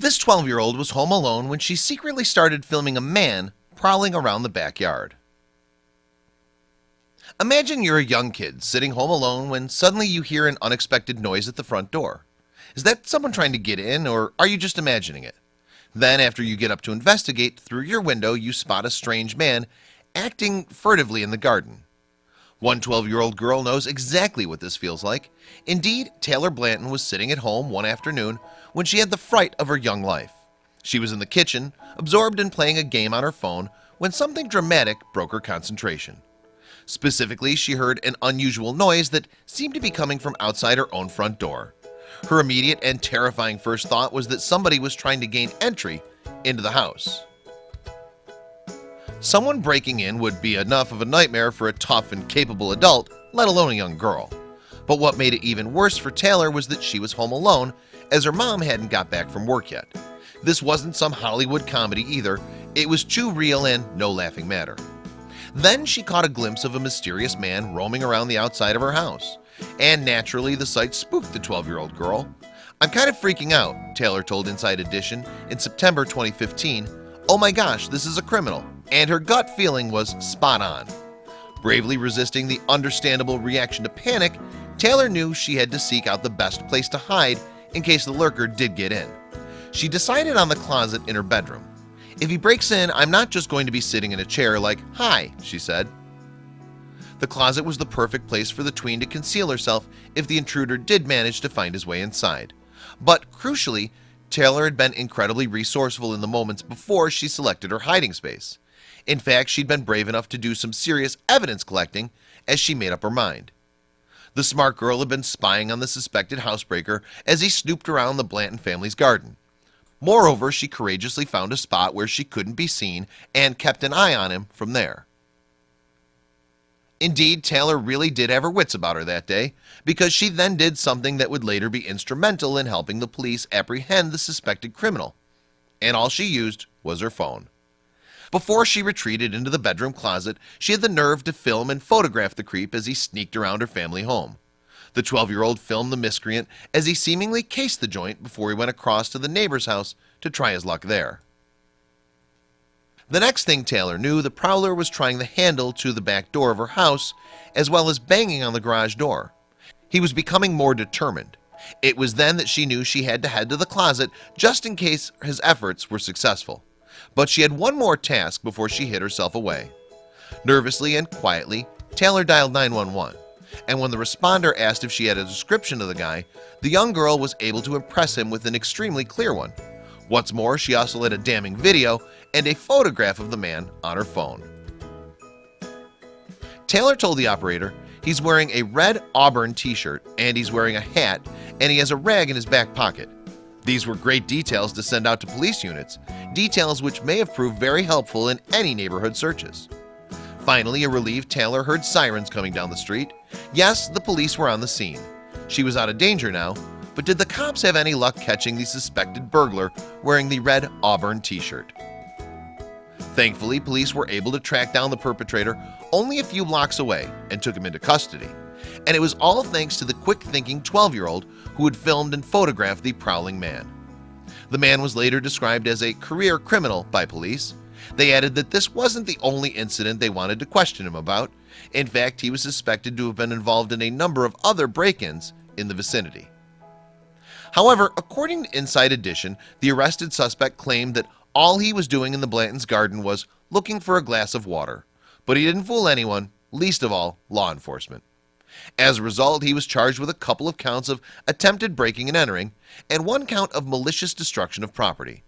This 12 year old was home alone when she secretly started filming a man prowling around the backyard. Imagine you're a young kid sitting home alone when suddenly you hear an unexpected noise at the front door. Is that someone trying to get in or are you just imagining it? Then after you get up to investigate through your window you spot a strange man acting furtively in the garden one 12 year old girl knows exactly what this feels like. Indeed Taylor Blanton was sitting at home one afternoon when she had the fright of her young life. She was in the kitchen absorbed in playing a game on her phone when something dramatic broke her concentration. Specifically she heard an unusual noise that seemed to be coming from outside her own front door. Her immediate and terrifying first thought was that somebody was trying to gain entry into the house Someone breaking in would be enough of a nightmare for a tough and capable adult let alone a young girl. But what made it even worse for Taylor was that she was home alone as her mom hadn't got back from work yet. This wasn't some Hollywood comedy either. It was too real and no laughing matter. Then she caught a glimpse of a mysterious man roaming around the outside of her house. And naturally the sight spooked the 12 year old girl. I'm kind of freaking out Taylor told Inside Edition in September 2015 Oh my gosh, this is a criminal and her gut feeling was spot on. Bravely resisting the understandable reaction to panic Taylor knew she had to seek out the best place to hide in case the lurker did get in. She decided on the closet in her bedroom. If he breaks in I'm not just going to be sitting in a chair like hi she said. The closet was the perfect place for the tween to conceal herself if the intruder did manage to find his way inside. But crucially Taylor had been incredibly resourceful in the moments before she selected her hiding space in fact, she'd been brave enough to do some serious evidence collecting as she made up her mind. The smart girl had been spying on the suspected housebreaker as he snooped around the Blanton family's garden. Moreover, she courageously found a spot where she couldn't be seen and kept an eye on him from there. Indeed Taylor really did have her wits about her that day because she then did something that would later be instrumental in helping the police apprehend the suspected criminal and all she used was her phone before she retreated into the bedroom closet She had the nerve to film and photograph the creep as he sneaked around her family home. The 12 year old filmed the miscreant as he seemingly cased the joint before he went across to the neighbor's house to try his luck there. The next thing Taylor knew the prowler was trying the handle to the back door of her house as well as banging on the garage door. He was becoming more determined. It was then that she knew she had to head to the closet just in case his efforts were successful but she had one more task before she hid herself away. Nervously and quietly Taylor dialed 911 and when the responder asked if she had a description of the guy the young girl was able to impress him with an extremely clear one. What's more she also had a damning video and a photograph of the man on her phone. Taylor told the operator he's wearing a red Auburn t-shirt and he's wearing a hat and he has a rag in his back pocket these were great details to send out to police units details which may have proved very helpful in any neighborhood searches. Finally a relieved Taylor heard sirens coming down the street. Yes, the police were on the scene. She was out of danger now But did the cops have any luck catching the suspected burglar wearing the red Auburn t-shirt? Thankfully police were able to track down the perpetrator only a few blocks away and took him into custody and it was all thanks to the quick-thinking 12-year-old who had filmed and photographed the prowling man. The man was later described as a career criminal by police. They added that this wasn't the only incident they wanted to question him about. In fact, he was suspected to have been involved in a number of other break-ins in the vicinity. However, according to Inside Edition the arrested suspect claimed that all he was doing in the Blanton's garden was looking for a glass of water. But he didn't fool anyone least of all law enforcement as a result he was charged with a couple of counts of attempted breaking and entering and one count of malicious destruction of property.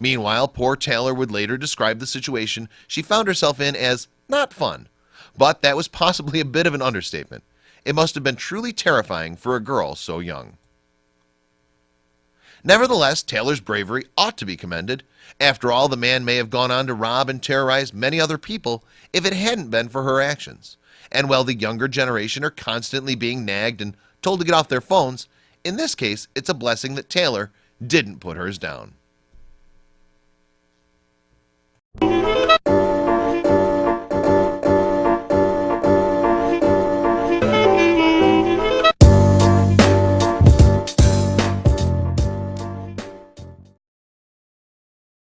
Meanwhile poor Taylor would later describe the situation she found herself in as not fun But that was possibly a bit of an understatement. It must have been truly terrifying for a girl so young. Nevertheless Taylor's bravery ought to be commended. After all the man may have gone on to rob and terrorize many other people if it hadn't been for her actions and while the younger generation are constantly being nagged and told to get off their phones in this case It's a blessing that Taylor didn't put hers down